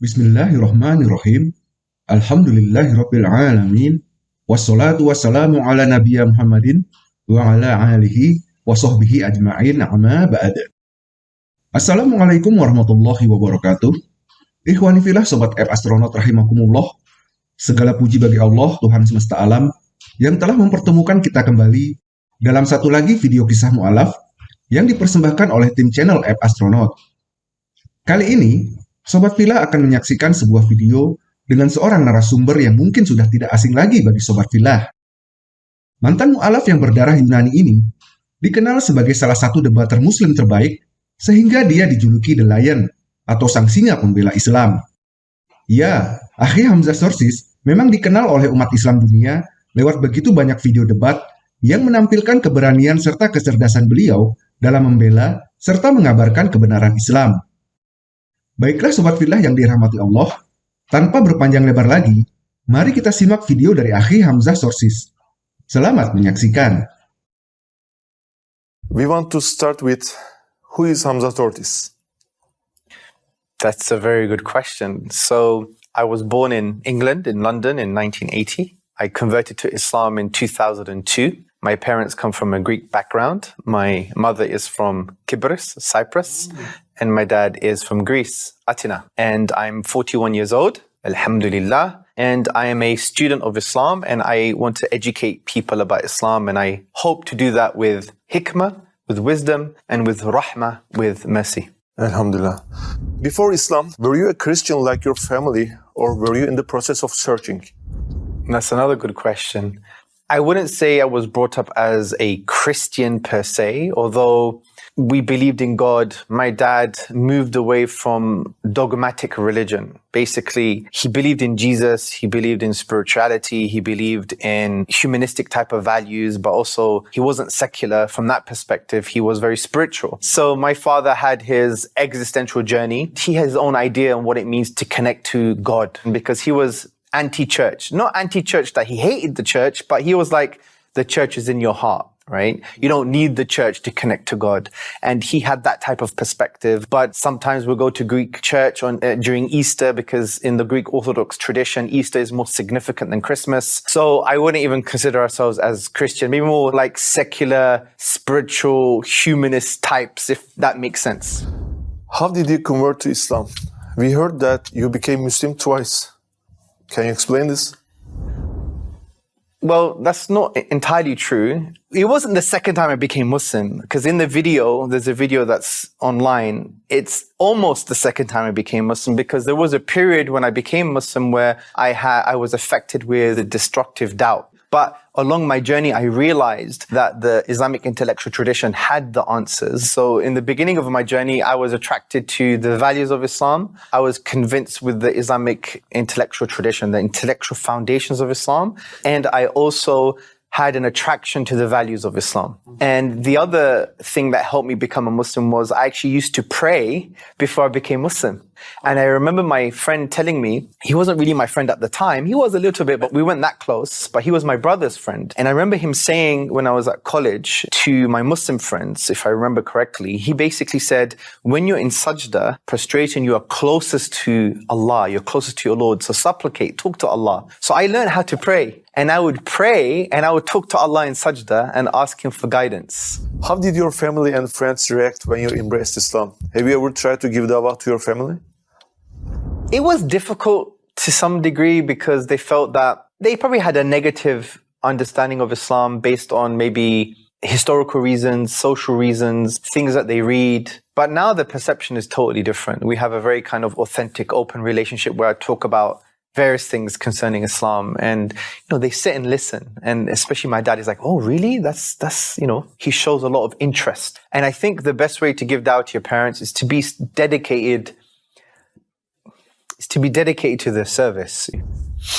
Bismillahirrahmanirrahim. Alhamdulillahirabbil alamin. Wassalatu wassalamu ala nabiyya Muhammadin wa ala alihi wa sahbihi ajma'in amma ba'd. Assalamualaikum warahmatullahi wabarakatuh. Ikhwani filah sobat app astronaut rahimakumullah. Segala puji bagi Allah Tuhan semesta alam yang telah mempertemukan kita kembali dalam satu lagi video kisah mu'alaf yang dipersembahkan oleh tim channel app astronaut. Kali ini, Sobat Villa akan menyaksikan sebuah video dengan seorang narasumber yang mungkin sudah tidak asing lagi bagi Sobat Villa. Mantan mu'alaf yang berdarah Yunani ini dikenal sebagai salah satu debater muslim terbaik sehingga dia dijuluki The Lion atau sang singa pembela Islam. Ya, Akhi Hamzah Sorsis memang dikenal oleh umat Islam dunia lewat begitu banyak video debat yang menampilkan keberanian serta kecerdasan beliau dalam membela serta mengabarkan kebenaran Islam. Baiklah Sobat Filah yang dirahmati Allah, tanpa berpanjang lebar lagi, mari kita simak video dari Akhi Hamzah Sorsis. Selamat menyaksikan. We want to start with who is Hamza Tortis? That's a very good question. So I was born in England, in London in 1980. I converted to Islam in 2002. My parents come from a Greek background. My mother is from Kibris, Cyprus, and my dad is from Greece, Atina. And I'm 41 years old. Alhamdulillah. And I am a student of Islam and I want to educate people about Islam and I hope to do that with hikmah, with wisdom, and with rahmah, with mercy. Alhamdulillah. Before Islam, were you a Christian like your family or were you in the process of searching? That's another good question. I wouldn't say I was brought up as a Christian per se, although we believed in God. My dad moved away from dogmatic religion. Basically, he believed in Jesus, he believed in spirituality, he believed in humanistic type of values, but also he wasn't secular from that perspective. He was very spiritual. So my father had his existential journey. He has his own idea on what it means to connect to God because he was anti-church. Not anti-church that he hated the church, but he was like, the church is in your heart right? You don't need the church to connect to God. And he had that type of perspective. But sometimes we'll go to Greek church on, uh, during Easter because in the Greek Orthodox tradition, Easter is more significant than Christmas. So I wouldn't even consider ourselves as Christian, maybe more like secular, spiritual, humanist types, if that makes sense. How did you convert to Islam? We heard that you became Muslim twice. Can you explain this? Well, that's not entirely true. It wasn't the second time I became Muslim, because in the video, there's a video that's online. It's almost the second time I became Muslim, because there was a period when I became Muslim where I had, I was affected with a destructive doubt. But along my journey, I realized that the Islamic intellectual tradition had the answers. So in the beginning of my journey, I was attracted to the values of Islam. I was convinced with the Islamic intellectual tradition, the intellectual foundations of Islam. And I also had an attraction to the values of Islam. And the other thing that helped me become a Muslim was I actually used to pray before I became Muslim. And I remember my friend telling me, he wasn't really my friend at the time. He was a little bit, but we weren't that close, but he was my brother's friend. And I remember him saying when I was at college to my Muslim friends, if I remember correctly, he basically said, when you're in sajda, prostration, you are closest to Allah, you're closest to your Lord. So supplicate, talk to Allah. So I learned how to pray and I would pray and I would talk to Allah in sajda and ask Him for guidance. How did your family and friends react when you embraced Islam? Have you ever tried to give dawah to your family? It was difficult to some degree because they felt that they probably had a negative understanding of Islam based on maybe historical reasons, social reasons, things that they read. But now the perception is totally different. We have a very kind of authentic, open relationship where I talk about various things concerning Islam. And you know they sit and listen. And especially my dad is like oh really? That's that's you know he shows a lot of interest. And I think the best way to give dawah to your parents is to be dedicated is to be dedicated to the service.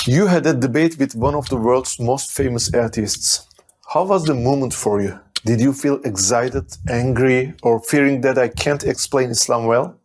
You had a debate with one of the world's most famous atheists. How was the moment for you? Did you feel excited angry or fearing that I can't explain Islam well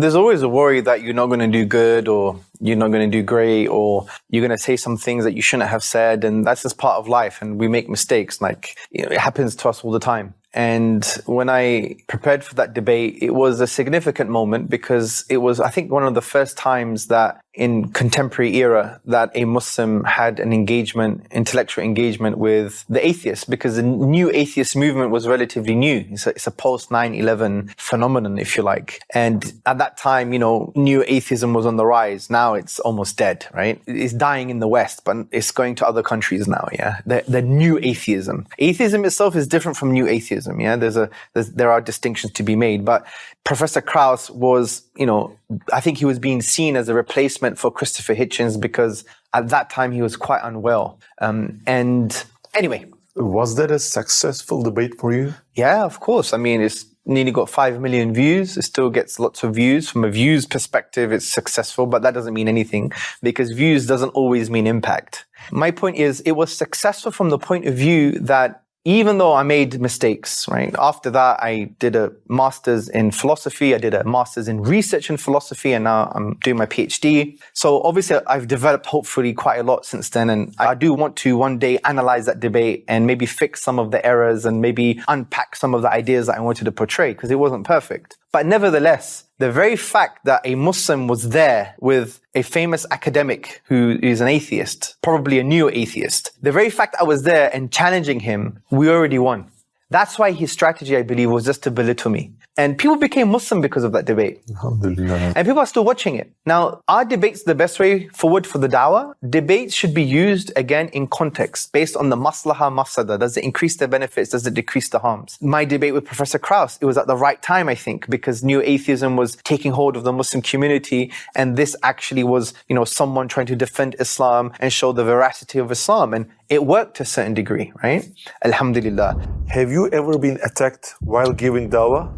there's always a worry that you're not going to do good or you're not going to do great or you're going to say some things that you shouldn't have said and that's just part of life and we make mistakes like you know, it happens to us all the time. And when I prepared for that debate, it was a significant moment because it was, I think, one of the first times that in contemporary era that a Muslim had an engagement, intellectual engagement with the atheists because the new atheist movement was relatively new. It's a, it's a post 9-11 phenomenon, if you like. And at that time, you know, new atheism was on the rise. Now it's almost dead, right? It's dying in the West, but it's going to other countries now. Yeah. The, the new atheism. Atheism itself is different from new atheism. Yeah. There's a, there's, there are distinctions to be made, but Professor Krauss was, you know, I think he was being seen as a replacement for Christopher Hitchens because at that time he was quite unwell. Um, and anyway. Was that a successful debate for you? Yeah, of course. I mean, it's nearly got 5 million views. It still gets lots of views. From a views perspective, it's successful, but that doesn't mean anything because views doesn't always mean impact. My point is it was successful from the point of view that even though I made mistakes, right? After that, I did a master's in philosophy. I did a master's in research in philosophy, and now I'm doing my PhD. So obviously, I've developed hopefully quite a lot since then. And I do want to one day analyze that debate and maybe fix some of the errors and maybe unpack some of the ideas that I wanted to portray because it wasn't perfect. But nevertheless, the very fact that a Muslim was there with a famous academic who is an atheist, probably a new atheist, the very fact I was there and challenging him, we already won. That's why his strategy, I believe, was just to belittle me. And people became Muslim because of that debate. And people are still watching it. Now, are debates the best way forward for the dawah? Debates should be used again in context, based on the maslaha mafsada. Does it increase the benefits? Does it decrease the harms? My debate with Professor Krauss, it was at the right time, I think, because new atheism was taking hold of the Muslim community. And this actually was, you know, someone trying to defend Islam and show the veracity of Islam. And it worked to a certain degree, right? Alhamdulillah. Have you ever been attacked while giving dawah?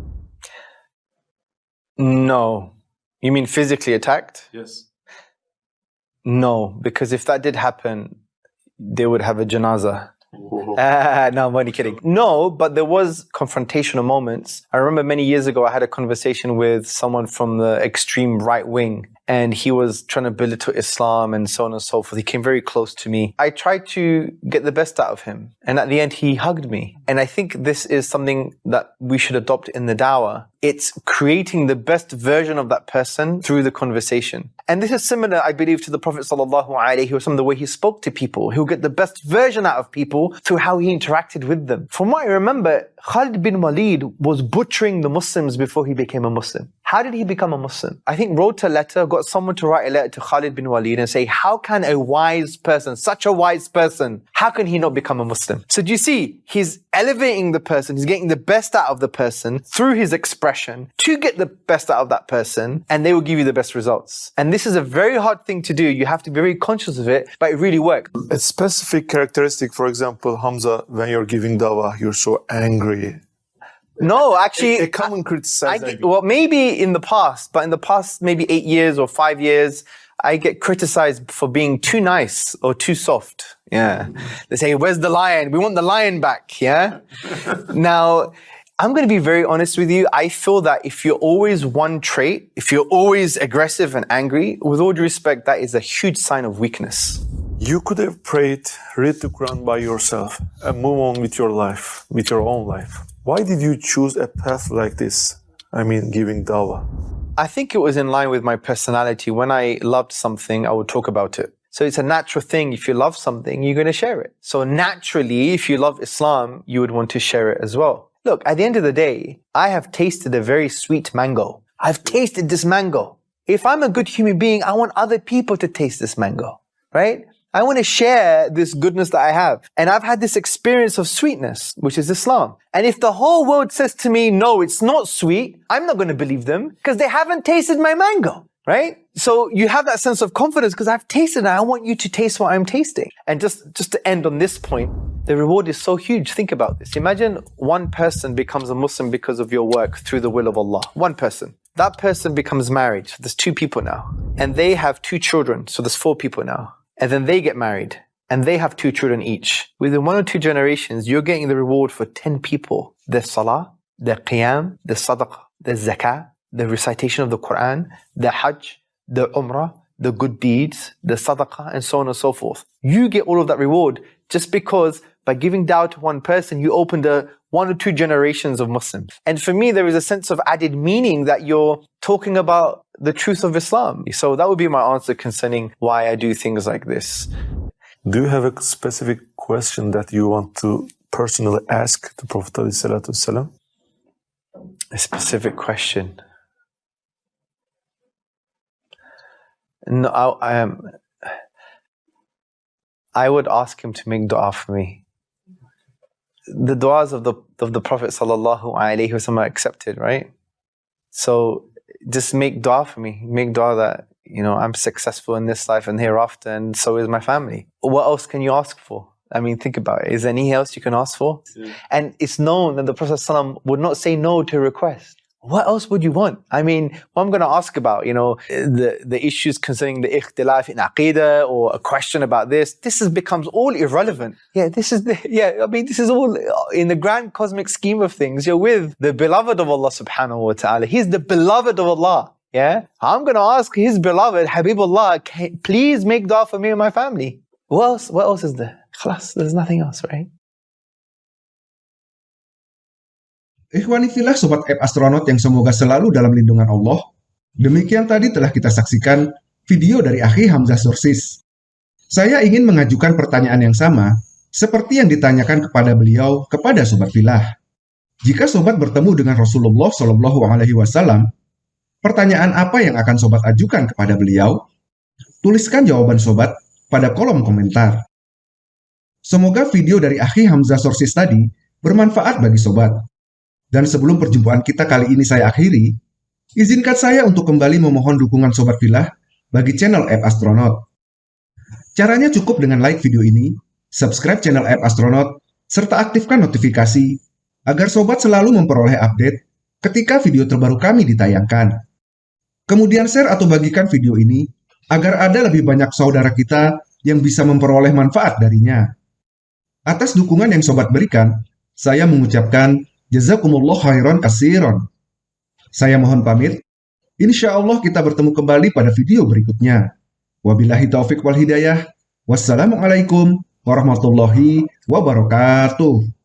No. You mean physically attacked? Yes. No, because if that did happen, they would have a janaza. Ah, no, I'm only kidding. No, but there was confrontational moments. I remember many years ago, I had a conversation with someone from the extreme right wing, and he was trying to belittle Islam and so on and so forth. He came very close to me. I tried to get the best out of him, and at the end, he hugged me. And I think this is something that we should adopt in the dawah. It's creating the best version of that person through the conversation. And this is similar, I believe, to the Prophet sallallahu alaihi wasallam, the way he spoke to people. He'll get the best version out of people through how he interacted with them. From what I remember, Khalid bin Walid was butchering the Muslims before he became a Muslim. How did he become a Muslim? I think wrote a letter, got someone to write a letter to Khalid bin Walid and say, how can a wise person, such a wise person, how can he not become a Muslim? So do you see, he's elevating the person, he's getting the best out of the person through his expression to get the best out of that person, and they will give you the best results. And this is a very hard thing to do. You have to be very conscious of it, but it really works. A specific characteristic, for example, Hamza, when you're giving dawah, you're so angry. No, actually, a, a common criticism. I well, maybe in the past, but in the past maybe eight years or five years, I get criticized for being too nice or too soft. Yeah. Mm-hmm. They say, where's the lion? We want the lion back. Yeah. now, I'm going to be very honest with you. I feel that if you're always one trait, if you're always aggressive and angry, with all due respect, that is a huge sign of weakness. You could have prayed, read the Quran by yourself, and move on with your life, with your own life. Why did you choose a path like this? I mean, giving dawah. I think it was in line with my personality. When I loved something, I would talk about it. So it's a natural thing. If you love something, you're going to share it. So naturally, if you love Islam, you would want to share it as well. Look, at the end of the day, I have tasted a very sweet mango. I've tasted this mango. If I'm a good human being, I want other people to taste this mango, right? I want to share this goodness that I have. And I've had this experience of sweetness, which is Islam. And if the whole world says to me, no, it's not sweet, I'm not going to believe them because they haven't tasted my mango, right? So you have that sense of confidence because I've tasted it. I want you to taste what I'm tasting. And just, just to end on this point, the reward is so huge. Think about this. Imagine one person becomes a Muslim because of your work through the will of Allah. One person. That person becomes married. So there's two people now. And they have two children. So there's four people now and then they get married and they have two children each. Within one or two generations, you're getting the reward for 10 people. The salah, the qiyam, the sadaqah, the zakah, the recitation of the Quran, the hajj, the umrah, the good deeds, the sadaqah, and so on and so forth. You get all of that reward just because by giving dawah to one person, you opened a one or two generations of Muslims. And for me, there is a sense of added meaning that you're talking about the truth of Islam. So that would be my answer concerning why I do things like this. Do you have a specific question that you want to personally ask the Prophet ﷺ? A specific question. No, I, I am. I would ask him to make dua for me. The du'as of the of the Prophet sallallahu alaihi wasallam accepted, right? So just make dua for me. Make dua that you know I'm successful in this life and hereafter, and so is my family. What else can you ask for? I mean, think about it. Is there anything else you can ask for? And it's known that the Prophet ﷺ would not say no to request. What else would you want? I mean, what I'm going to ask about, you know, the, the issues concerning the ikhtilaf in aqidah or a question about this, this is, becomes all irrelevant. Yeah, this is the, yeah, I mean, this is all uh, in the grand cosmic scheme of things. You're with the beloved of Allah subhanahu wa ta'ala. He's the beloved of Allah. Yeah. I'm going to ask his beloved, Habibullah, please make dua for me and my family. What else, what else is there? Khalas, there's nothing else, right? Ikhwanifillah Sobat App Astronaut yang semoga selalu dalam lindungan Allah. Demikian tadi telah kita saksikan video dari Akhi Hamzah Sursis. Saya ingin mengajukan pertanyaan yang sama, seperti yang ditanyakan kepada beliau kepada Sobat Filah. Jika Sobat bertemu dengan Rasulullah Wasallam, pertanyaan apa yang akan Sobat ajukan kepada beliau? Tuliskan jawaban Sobat pada kolom komentar. Semoga video dari Akhi Hamzah Sursis tadi bermanfaat bagi Sobat. Dan sebelum perjumpaan kita kali ini saya akhiri, izinkan saya untuk kembali memohon dukungan Sobat Filah bagi channel App Astronaut. Caranya cukup dengan like video ini, subscribe channel App Astronaut, serta aktifkan notifikasi agar Sobat selalu memperoleh update ketika video terbaru kami ditayangkan. Kemudian share atau bagikan video ini agar ada lebih banyak saudara kita yang bisa memperoleh manfaat darinya. Atas dukungan yang Sobat berikan, saya mengucapkan Jazakumullah khairan kasiron. Saya mohon pamit. Insya Allah kita bertemu kembali pada video berikutnya. Wabillahi taufik wal hidayah. Wassalamualaikum warahmatullahi wabarakatuh.